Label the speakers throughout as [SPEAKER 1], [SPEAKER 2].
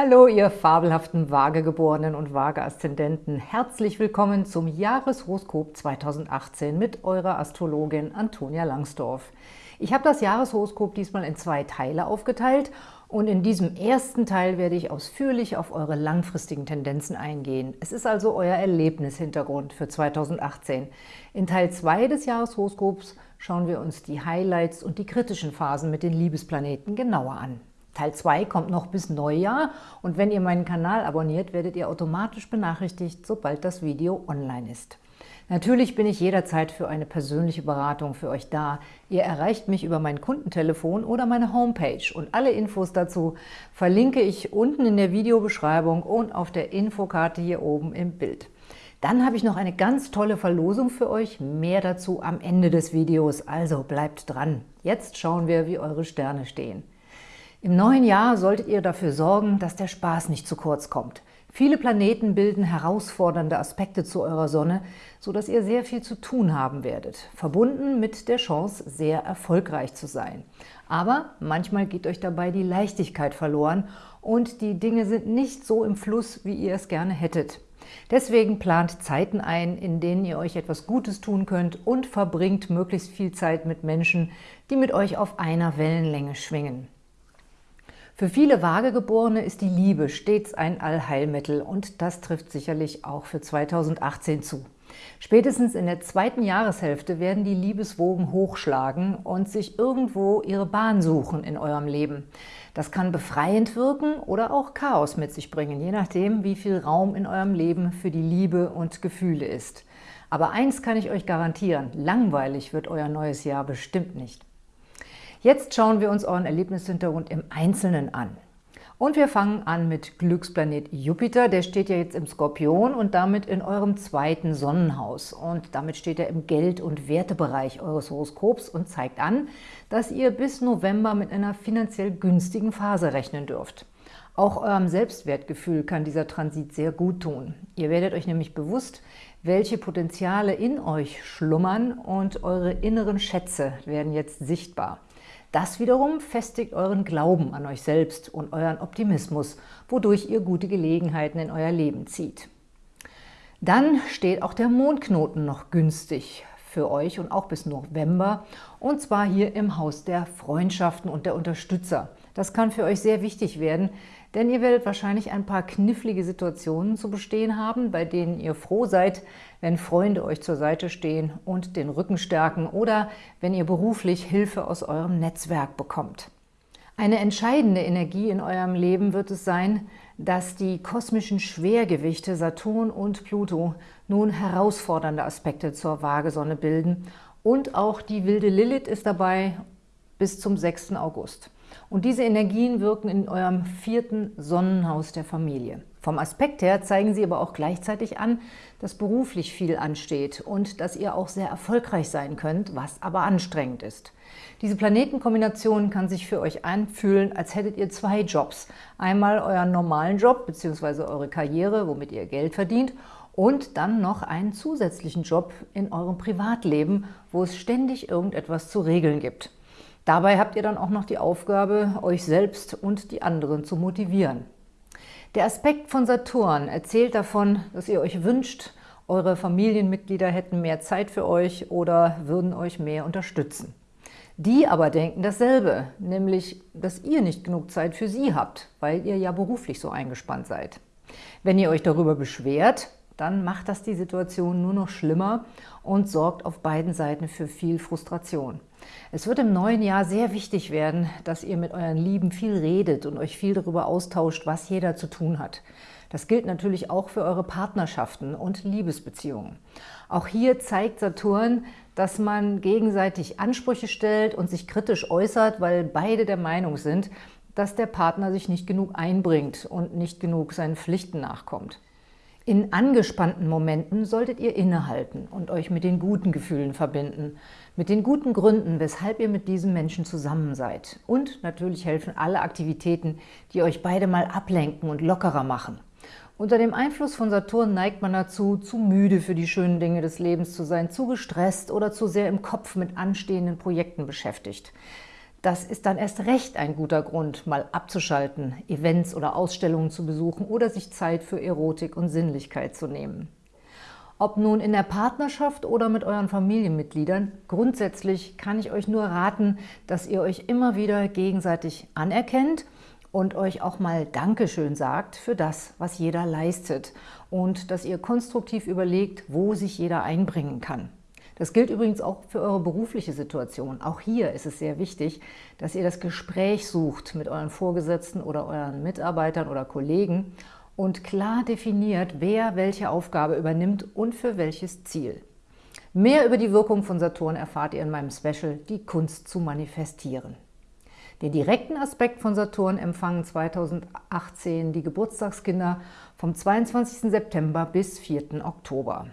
[SPEAKER 1] Hallo, ihr fabelhaften Waagegeborenen und Waage-Aszendenten. Herzlich willkommen zum Jahreshoroskop 2018 mit eurer Astrologin Antonia Langsdorf. Ich habe das Jahreshoroskop diesmal in zwei Teile aufgeteilt und in diesem ersten Teil werde ich ausführlich auf eure langfristigen Tendenzen eingehen. Es ist also euer Erlebnishintergrund für 2018. In Teil 2 des Jahreshoroskops schauen wir uns die Highlights und die kritischen Phasen mit den Liebesplaneten genauer an. Teil 2 kommt noch bis Neujahr und wenn ihr meinen Kanal abonniert, werdet ihr automatisch benachrichtigt, sobald das Video online ist. Natürlich bin ich jederzeit für eine persönliche Beratung für euch da. Ihr erreicht mich über mein Kundentelefon oder meine Homepage und alle Infos dazu verlinke ich unten in der Videobeschreibung und auf der Infokarte hier oben im Bild. Dann habe ich noch eine ganz tolle Verlosung für euch, mehr dazu am Ende des Videos, also bleibt dran. Jetzt schauen wir, wie eure Sterne stehen. Im neuen Jahr solltet ihr dafür sorgen, dass der Spaß nicht zu kurz kommt. Viele Planeten bilden herausfordernde Aspekte zu eurer Sonne, sodass ihr sehr viel zu tun haben werdet, verbunden mit der Chance, sehr erfolgreich zu sein. Aber manchmal geht euch dabei die Leichtigkeit verloren und die Dinge sind nicht so im Fluss, wie ihr es gerne hättet. Deswegen plant Zeiten ein, in denen ihr euch etwas Gutes tun könnt und verbringt möglichst viel Zeit mit Menschen, die mit euch auf einer Wellenlänge schwingen. Für viele Vagegeborene ist die Liebe stets ein Allheilmittel und das trifft sicherlich auch für 2018 zu. Spätestens in der zweiten Jahreshälfte werden die Liebeswogen hochschlagen und sich irgendwo ihre Bahn suchen in eurem Leben. Das kann befreiend wirken oder auch Chaos mit sich bringen, je nachdem, wie viel Raum in eurem Leben für die Liebe und Gefühle ist. Aber eins kann ich euch garantieren, langweilig wird euer neues Jahr bestimmt nicht. Jetzt schauen wir uns euren Erlebnishintergrund im Einzelnen an. Und wir fangen an mit Glücksplanet Jupiter. Der steht ja jetzt im Skorpion und damit in eurem zweiten Sonnenhaus. Und damit steht er im Geld- und Wertebereich eures Horoskops und zeigt an, dass ihr bis November mit einer finanziell günstigen Phase rechnen dürft. Auch eurem Selbstwertgefühl kann dieser Transit sehr gut tun. Ihr werdet euch nämlich bewusst, welche Potenziale in euch schlummern und eure inneren Schätze werden jetzt sichtbar. Das wiederum festigt euren Glauben an euch selbst und euren Optimismus, wodurch ihr gute Gelegenheiten in euer Leben zieht. Dann steht auch der Mondknoten noch günstig für euch und auch bis November, und zwar hier im Haus der Freundschaften und der Unterstützer. Das kann für euch sehr wichtig werden, denn ihr werdet wahrscheinlich ein paar knifflige Situationen zu bestehen haben, bei denen ihr froh seid, wenn Freunde euch zur Seite stehen und den Rücken stärken oder wenn ihr beruflich Hilfe aus eurem Netzwerk bekommt. Eine entscheidende Energie in eurem Leben wird es sein, dass die kosmischen Schwergewichte Saturn und Pluto nun herausfordernde Aspekte zur Waagesonne bilden und auch die wilde Lilith ist dabei bis zum 6. August. Und diese Energien wirken in eurem vierten Sonnenhaus der Familie. Vom Aspekt her zeigen sie aber auch gleichzeitig an, dass beruflich viel ansteht und dass ihr auch sehr erfolgreich sein könnt, was aber anstrengend ist. Diese Planetenkombination kann sich für euch anfühlen, als hättet ihr zwei Jobs. Einmal euren normalen Job bzw. eure Karriere, womit ihr Geld verdient und dann noch einen zusätzlichen Job in eurem Privatleben, wo es ständig irgendetwas zu regeln gibt. Dabei habt ihr dann auch noch die Aufgabe, euch selbst und die anderen zu motivieren. Der Aspekt von Saturn erzählt davon, dass ihr euch wünscht, eure Familienmitglieder hätten mehr Zeit für euch oder würden euch mehr unterstützen. Die aber denken dasselbe, nämlich, dass ihr nicht genug Zeit für sie habt, weil ihr ja beruflich so eingespannt seid. Wenn ihr euch darüber beschwert, dann macht das die Situation nur noch schlimmer und sorgt auf beiden Seiten für viel Frustration. Es wird im neuen Jahr sehr wichtig werden, dass ihr mit euren Lieben viel redet und euch viel darüber austauscht, was jeder zu tun hat. Das gilt natürlich auch für eure Partnerschaften und Liebesbeziehungen. Auch hier zeigt Saturn, dass man gegenseitig Ansprüche stellt und sich kritisch äußert, weil beide der Meinung sind, dass der Partner sich nicht genug einbringt und nicht genug seinen Pflichten nachkommt. In angespannten Momenten solltet ihr innehalten und euch mit den guten Gefühlen verbinden, mit den guten Gründen, weshalb ihr mit diesem Menschen zusammen seid. Und natürlich helfen alle Aktivitäten, die euch beide mal ablenken und lockerer machen. Unter dem Einfluss von Saturn neigt man dazu, zu müde für die schönen Dinge des Lebens zu sein, zu gestresst oder zu sehr im Kopf mit anstehenden Projekten beschäftigt. Das ist dann erst recht ein guter Grund, mal abzuschalten, Events oder Ausstellungen zu besuchen oder sich Zeit für Erotik und Sinnlichkeit zu nehmen. Ob nun in der Partnerschaft oder mit euren Familienmitgliedern, grundsätzlich kann ich euch nur raten, dass ihr euch immer wieder gegenseitig anerkennt und euch auch mal Dankeschön sagt für das, was jeder leistet und dass ihr konstruktiv überlegt, wo sich jeder einbringen kann. Das gilt übrigens auch für eure berufliche Situation. Auch hier ist es sehr wichtig, dass ihr das Gespräch sucht mit euren Vorgesetzten oder euren Mitarbeitern oder Kollegen und klar definiert, wer welche Aufgabe übernimmt und für welches Ziel. Mehr über die Wirkung von Saturn erfahrt ihr in meinem Special Die Kunst zu manifestieren. Den direkten Aspekt von Saturn empfangen 2018 die Geburtstagskinder vom 22. September bis 4. Oktober.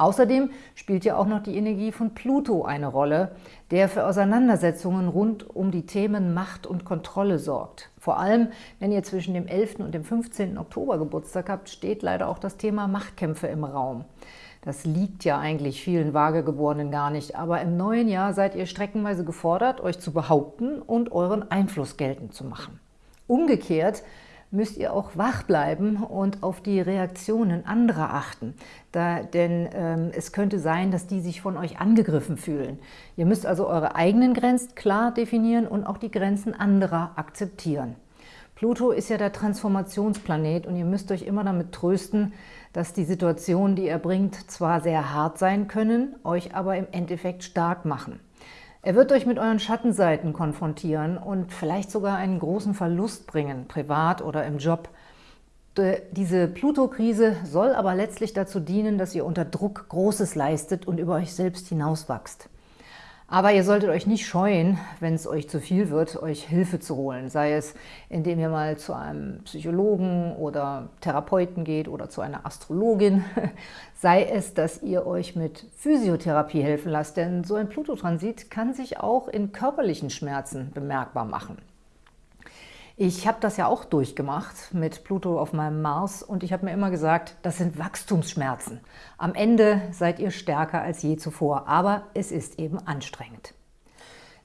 [SPEAKER 1] Außerdem spielt ja auch noch die Energie von Pluto eine Rolle, der für Auseinandersetzungen rund um die Themen Macht und Kontrolle sorgt. Vor allem, wenn ihr zwischen dem 11. und dem 15. Oktober Geburtstag habt, steht leider auch das Thema Machtkämpfe im Raum. Das liegt ja eigentlich vielen Vagegeborenen gar nicht, aber im neuen Jahr seid ihr streckenweise gefordert, euch zu behaupten und euren Einfluss geltend zu machen. Umgekehrt müsst ihr auch wach bleiben und auf die Reaktionen anderer achten. Da, denn ähm, es könnte sein, dass die sich von euch angegriffen fühlen. Ihr müsst also eure eigenen Grenzen klar definieren und auch die Grenzen anderer akzeptieren. Pluto ist ja der Transformationsplanet und ihr müsst euch immer damit trösten, dass die Situationen, die er bringt, zwar sehr hart sein können, euch aber im Endeffekt stark machen. Er wird euch mit euren Schattenseiten konfrontieren und vielleicht sogar einen großen Verlust bringen, privat oder im Job. Diese Pluto-Krise soll aber letztlich dazu dienen, dass ihr unter Druck Großes leistet und über euch selbst hinauswachst. Aber ihr solltet euch nicht scheuen, wenn es euch zu viel wird, euch Hilfe zu holen. Sei es, indem ihr mal zu einem Psychologen oder Therapeuten geht oder zu einer Astrologin. Sei es, dass ihr euch mit Physiotherapie helfen lasst, denn so ein Plutotransit kann sich auch in körperlichen Schmerzen bemerkbar machen. Ich habe das ja auch durchgemacht mit Pluto auf meinem Mars und ich habe mir immer gesagt, das sind Wachstumsschmerzen. Am Ende seid ihr stärker als je zuvor, aber es ist eben anstrengend.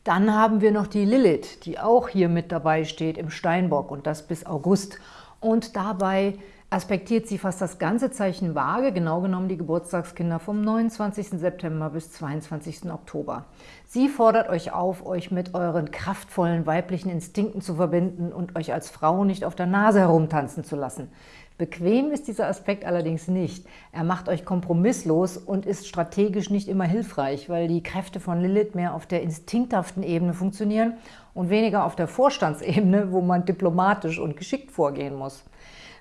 [SPEAKER 1] Dann haben wir noch die Lilith, die auch hier mit dabei steht im Steinbock und das bis August. Und dabei aspektiert sie fast das ganze Zeichen Waage, genau genommen die Geburtstagskinder vom 29. September bis 22. Oktober. Sie fordert euch auf, euch mit euren kraftvollen weiblichen Instinkten zu verbinden und euch als Frau nicht auf der Nase herumtanzen zu lassen. Bequem ist dieser Aspekt allerdings nicht. Er macht euch kompromisslos und ist strategisch nicht immer hilfreich, weil die Kräfte von Lilith mehr auf der instinkthaften Ebene funktionieren und weniger auf der Vorstandsebene, wo man diplomatisch und geschickt vorgehen muss.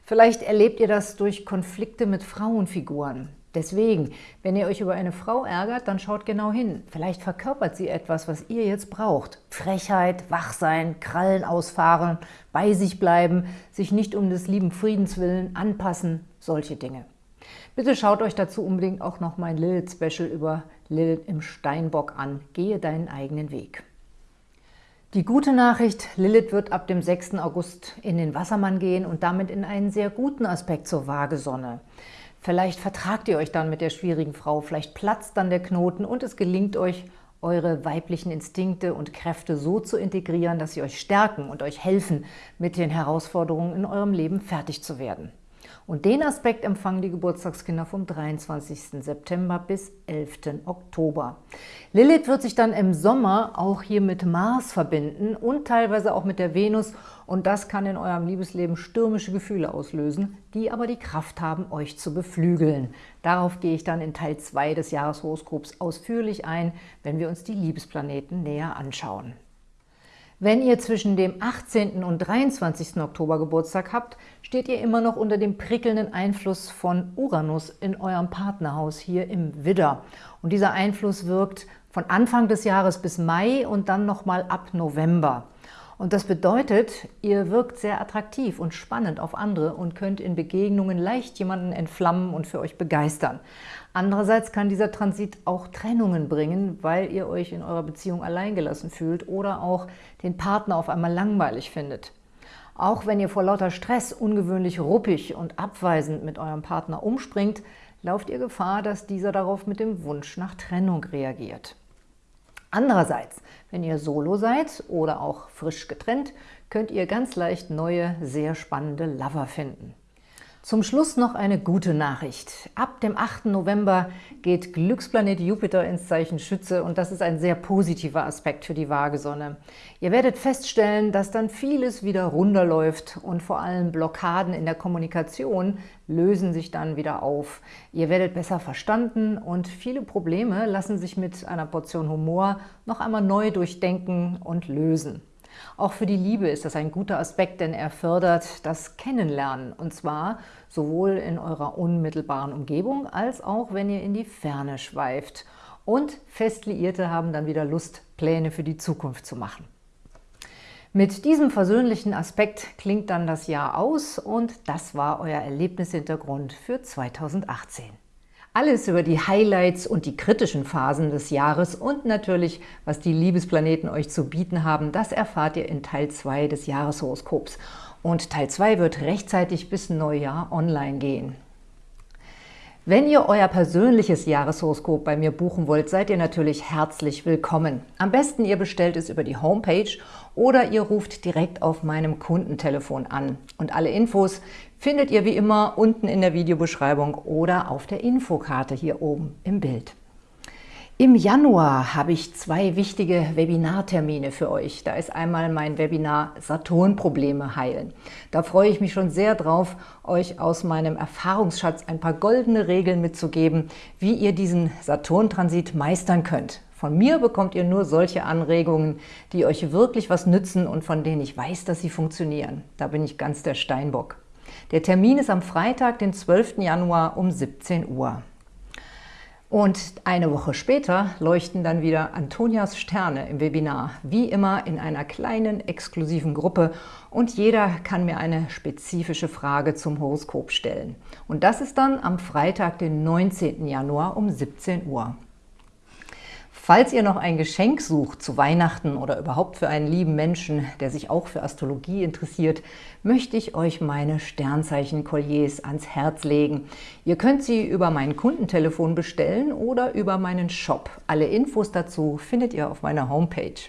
[SPEAKER 1] Vielleicht erlebt ihr das durch Konflikte mit Frauenfiguren. Deswegen, wenn ihr euch über eine Frau ärgert, dann schaut genau hin. Vielleicht verkörpert sie etwas, was ihr jetzt braucht. Frechheit, Wachsein, Krallen ausfahren, bei sich bleiben, sich nicht um des lieben Friedens willen anpassen, solche Dinge. Bitte schaut euch dazu unbedingt auch noch mein Lilith-Special über Lilith im Steinbock an. Gehe deinen eigenen Weg. Die gute Nachricht, Lilith wird ab dem 6. August in den Wassermann gehen und damit in einen sehr guten Aspekt zur Waagesonne. Vielleicht vertragt ihr euch dann mit der schwierigen Frau, vielleicht platzt dann der Knoten und es gelingt euch, eure weiblichen Instinkte und Kräfte so zu integrieren, dass sie euch stärken und euch helfen, mit den Herausforderungen in eurem Leben fertig zu werden. Und den Aspekt empfangen die Geburtstagskinder vom 23. September bis 11. Oktober. Lilith wird sich dann im Sommer auch hier mit Mars verbinden und teilweise auch mit der Venus und das kann in eurem Liebesleben stürmische Gefühle auslösen, die aber die Kraft haben, euch zu beflügeln. Darauf gehe ich dann in Teil 2 des Jahreshoroskops ausführlich ein, wenn wir uns die Liebesplaneten näher anschauen. Wenn ihr zwischen dem 18. und 23. Oktober Geburtstag habt, steht ihr immer noch unter dem prickelnden Einfluss von Uranus in eurem Partnerhaus hier im Widder. Und dieser Einfluss wirkt von Anfang des Jahres bis Mai und dann nochmal ab November. Und das bedeutet, ihr wirkt sehr attraktiv und spannend auf andere und könnt in Begegnungen leicht jemanden entflammen und für euch begeistern. Andererseits kann dieser Transit auch Trennungen bringen, weil ihr euch in eurer Beziehung alleingelassen fühlt oder auch den Partner auf einmal langweilig findet. Auch wenn ihr vor lauter Stress ungewöhnlich ruppig und abweisend mit eurem Partner umspringt, lauft ihr Gefahr, dass dieser darauf mit dem Wunsch nach Trennung reagiert. Andererseits, wenn ihr solo seid oder auch frisch getrennt, könnt ihr ganz leicht neue, sehr spannende Lover finden. Zum Schluss noch eine gute Nachricht. Ab dem 8. November geht Glücksplanet Jupiter ins Zeichen Schütze und das ist ein sehr positiver Aspekt für die Waagesonne. Ihr werdet feststellen, dass dann vieles wieder runterläuft und vor allem Blockaden in der Kommunikation lösen sich dann wieder auf. Ihr werdet besser verstanden und viele Probleme lassen sich mit einer Portion Humor noch einmal neu durchdenken und lösen. Auch für die Liebe ist das ein guter Aspekt, denn er fördert das Kennenlernen, und zwar sowohl in eurer unmittelbaren Umgebung, als auch wenn ihr in die Ferne schweift. Und Festliierte haben dann wieder Lust, Pläne für die Zukunft zu machen. Mit diesem versöhnlichen Aspekt klingt dann das Jahr aus und das war euer Erlebnishintergrund für 2018. Alles über die Highlights und die kritischen Phasen des Jahres und natürlich, was die Liebesplaneten euch zu bieten haben, das erfahrt ihr in Teil 2 des Jahreshoroskops. Und Teil 2 wird rechtzeitig bis Neujahr online gehen. Wenn ihr euer persönliches Jahreshoroskop bei mir buchen wollt, seid ihr natürlich herzlich willkommen. Am besten ihr bestellt es über die Homepage oder ihr ruft direkt auf meinem Kundentelefon an. Und alle Infos findet ihr wie immer unten in der Videobeschreibung oder auf der Infokarte hier oben im Bild. Im Januar habe ich zwei wichtige Webinartermine für euch. Da ist einmal mein Webinar Saturn-Probleme heilen. Da freue ich mich schon sehr drauf, euch aus meinem Erfahrungsschatz ein paar goldene Regeln mitzugeben, wie ihr diesen Saturn-Transit meistern könnt. Von mir bekommt ihr nur solche Anregungen, die euch wirklich was nützen und von denen ich weiß, dass sie funktionieren. Da bin ich ganz der Steinbock. Der Termin ist am Freitag, den 12. Januar um 17 Uhr. Und eine Woche später leuchten dann wieder Antonias Sterne im Webinar, wie immer in einer kleinen, exklusiven Gruppe und jeder kann mir eine spezifische Frage zum Horoskop stellen. Und das ist dann am Freitag, den 19. Januar um 17 Uhr. Falls ihr noch ein Geschenk sucht zu Weihnachten oder überhaupt für einen lieben Menschen, der sich auch für Astrologie interessiert, möchte ich euch meine Sternzeichen-Kolliers ans Herz legen. Ihr könnt sie über mein Kundentelefon bestellen oder über meinen Shop. Alle Infos dazu findet ihr auf meiner Homepage.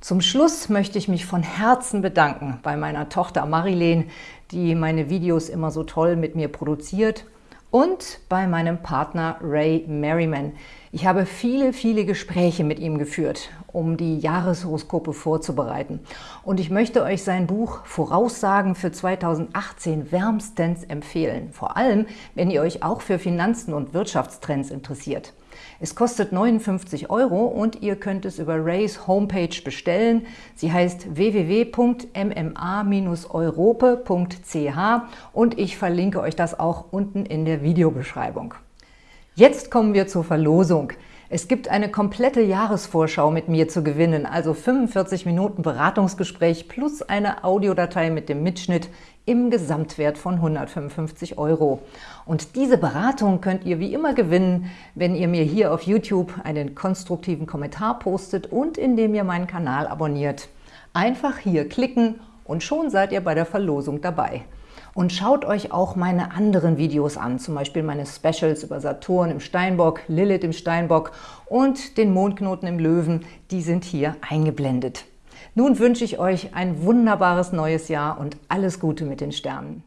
[SPEAKER 1] Zum Schluss möchte ich mich von Herzen bedanken bei meiner Tochter Marilene, die meine Videos immer so toll mit mir produziert und bei meinem Partner Ray Merriman. Ich habe viele, viele Gespräche mit ihm geführt, um die Jahreshoroskope vorzubereiten. Und ich möchte euch sein Buch Voraussagen für 2018 wärmstens empfehlen. Vor allem, wenn ihr euch auch für Finanzen und Wirtschaftstrends interessiert. Es kostet 59 Euro und ihr könnt es über Rays Homepage bestellen. Sie heißt www.mma-europe.ch und ich verlinke euch das auch unten in der Videobeschreibung. Jetzt kommen wir zur Verlosung. Es gibt eine komplette Jahresvorschau mit mir zu gewinnen, also 45 Minuten Beratungsgespräch plus eine Audiodatei mit dem Mitschnitt im Gesamtwert von 155 Euro. Und diese Beratung könnt ihr wie immer gewinnen, wenn ihr mir hier auf YouTube einen konstruktiven Kommentar postet und indem ihr meinen Kanal abonniert. Einfach hier klicken und schon seid ihr bei der Verlosung dabei. Und schaut euch auch meine anderen Videos an, zum Beispiel meine Specials über Saturn im Steinbock, Lilith im Steinbock und den Mondknoten im Löwen, die sind hier eingeblendet. Nun wünsche ich euch ein wunderbares neues Jahr und alles Gute mit den Sternen.